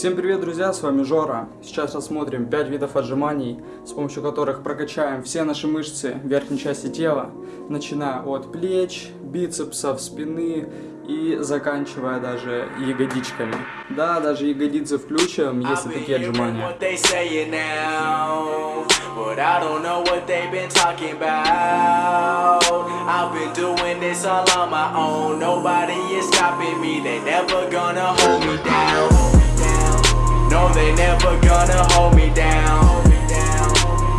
Всем привет, друзья, с вами Жора. Сейчас рассмотрим 5 видов отжиманий, с помощью которых прокачаем все наши мышцы верхней части тела, начиная от плеч, бицепсов, спины и заканчивая даже ягодичками. Да, даже ягодицы включим, если такие отжимания. Never gonna hold me down.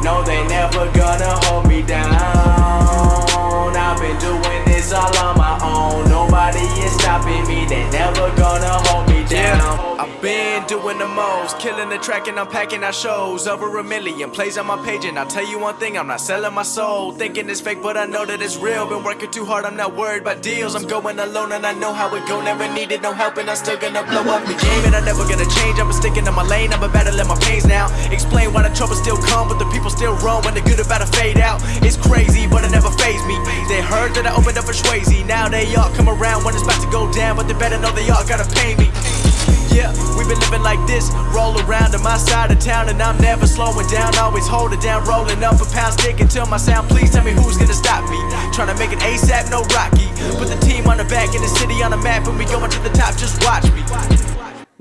No, they never gonna hold me down. I've been doing this all on my own. Nobody is stopping me. They never gonna hold me down. I've been doing the most, killing the track and I'm packing out shows. Over a million plays on my page, and I'll tell you one thing: I'm not selling my soul. Thinking it's fake, but I know that it's real. Been working too hard, I'm not worried about deals. I'm going alone, and I know how it go. Never needed no help, and I'm still gonna blow up the game, and I'm never gonna change. I'm my lane, I'm about to let my pains now. Explain why the trouble still come, but the people still run when the good about to fade out. It's crazy, but it never fazed me. They heard that I opened up for Swayze. Now they all come around when it's about to go down, but they better know they all gotta pay me. Yeah, we've been living like this. Roll around to my side of town, and I'm never slowing down. Always hold it down, rolling up a pound stick until my sound. Please tell me who's gonna stop me. Trying to make it ASAP, no Rocky. Put the team on the back and the city on the map, and we going to the top. Just watch me.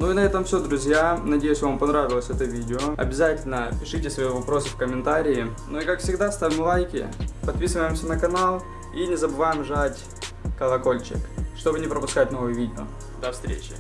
Ну и на этом все, друзья. Надеюсь, вам понравилось это видео. Обязательно пишите свои вопросы в комментарии. Ну и как всегда, ставим лайки, подписываемся на канал и не забываем жать колокольчик, чтобы не пропускать новые видео. До встречи!